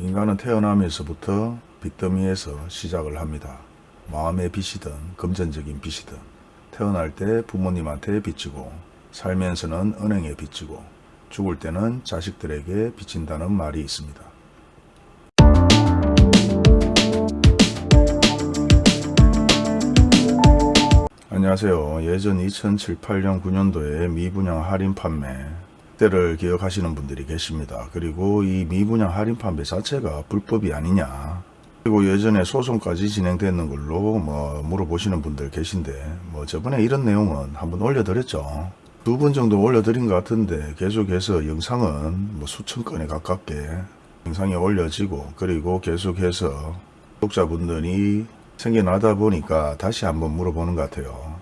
인간은 태어나면서부터 빚더미에서 시작을 합니다. 마음의 빚이든 금전적인 빚이든 태어날 때 부모님한테 빚지고 살면서는 은행에 빚지고 죽을 때는 자식들에게 빚진다는 말이 있습니다. 안녕하세요. 예전 2007, 8년, 9년도에 미분양 할인 판매 때를 기억하시는 분들이 계십니다. 그리고 이 미분양 할인 판매 자체가 불법이 아니냐. 그리고 예전에 소송까지 진행됐는 걸로 뭐 물어보시는 분들 계신데 뭐 저번에 이런 내용은 한번 올려드렸죠. 두번 정도 올려드린 것 같은데 계속해서 영상은 뭐 수천 건에 가깝게 영상이 올려지고 그리고 계속해서 독자분들이 생겨나다 보니까 다시 한번 물어보는 것 같아요.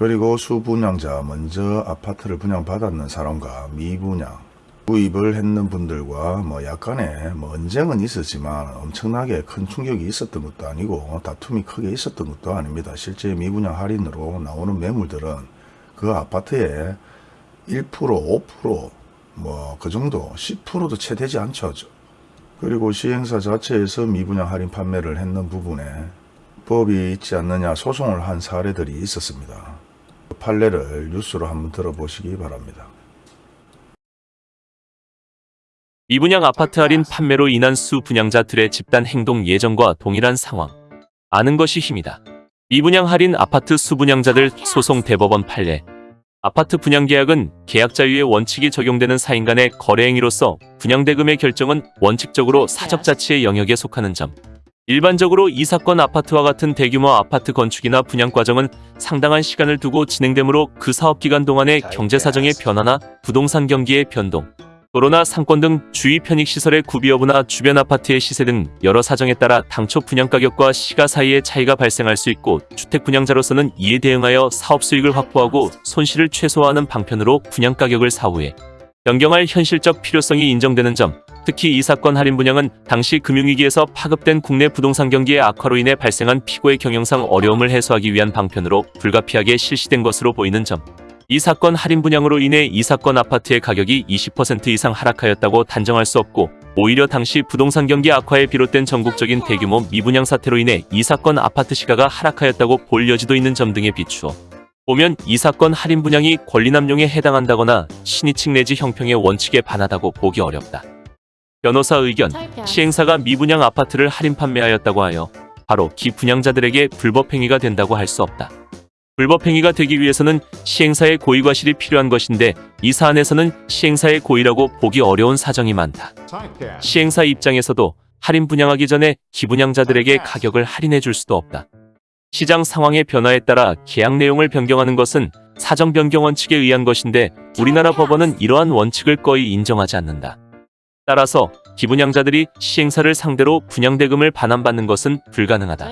그리고 수분양자 먼저 아파트를 분양받았는 사람과 미분양 구입을 했는 분들과 뭐 약간의 뭐 언쟁은 있었지만 엄청나게 큰 충격이 있었던 것도 아니고 다툼이 크게 있었던 것도 아닙니다. 실제 미분양 할인으로 나오는 매물들은 그 아파트에 1% 5%뭐 그 정도 10%도 채 되지 않죠. 그리고 시행사 자체에서 미분양 할인 판매를 했는 부분에 법이 있지 않느냐 소송을 한 사례들이 있었습니다. 그 판례를 뉴스로 한번 들어보시기 바랍니다. 미분양 아파트 할인 판매로 인한 수 분양자들의 집단 행동 예정과 동일한 상황. 아는 것이 힘이다. 미분양 할인 아파트 수분양자들 소송 대법원 판례. 아파트 분양 계약은 계약 자유의 원칙이 적용되는 사인 간의 거래 행위로서 분양 대금의 결정은 원칙적으로 사적 자치의 영역에 속하는 점. 일반적으로 이 사건 아파트와 같은 대규모 아파트 건축이나 분양 과정은 상당한 시간을 두고 진행되므로 그 사업 기간 동안의 경제 사정의 변화나 부동산 경기의 변동, 도로나 상권 등 주위 편익 시설의 구비 여부나 주변 아파트의 시세 등 여러 사정에 따라 당초 분양 가격과 시가 사이의 차이가 발생할 수 있고 주택 분양자로서는 이에 대응하여 사업 수익을 확보하고 손실을 최소화하는 방편으로 분양 가격을 사후에 변경할 현실적 필요성이 인정되는 점, 특히 이 사건 할인 분양은 당시 금융위기에서 파급된 국내 부동산 경기의 악화로 인해 발생한 피고의 경영상 어려움을 해소하기 위한 방편으로 불가피하게 실시된 것으로 보이는 점. 이 사건 할인 분양으로 인해 이 사건 아파트의 가격이 20% 이상 하락하였다고 단정할 수 없고 오히려 당시 부동산 경기 악화에 비롯된 전국적인 대규모 미분양 사태로 인해 이 사건 아파트 시가가 하락하였다고 볼 여지도 있는 점 등에 비추어 보면 이 사건 할인 분양이 권리남용에 해당한다거나 신의칙 내지 형평의 원칙에 반하다고 보기 어렵다. 변호사 의견, 시행사가 미분양 아파트를 할인 판매하였다고 하여 바로 기 분양자들에게 불법 행위가 된다고 할 수 없다. 불법 행위가 되기 위해서는 시행사의 고의 과실이 필요한 것인데 이 사안에서는 시행사의 고의라고 보기 어려운 사정이 많다. 시행사 입장에서도 할인 분양하기 전에 기분양자들에게 가격을 할인해 줄 수도 없다. 시장 상황의 변화에 따라 계약 내용을 변경하는 것은 사정 변경 원칙에 의한 것인데 우리나라 법원은 이러한 원칙을 거의 인정하지 않는다. 따라서 기분양자들이 시행사를 상대로 분양대금을 반환받는 것은 불가능하다.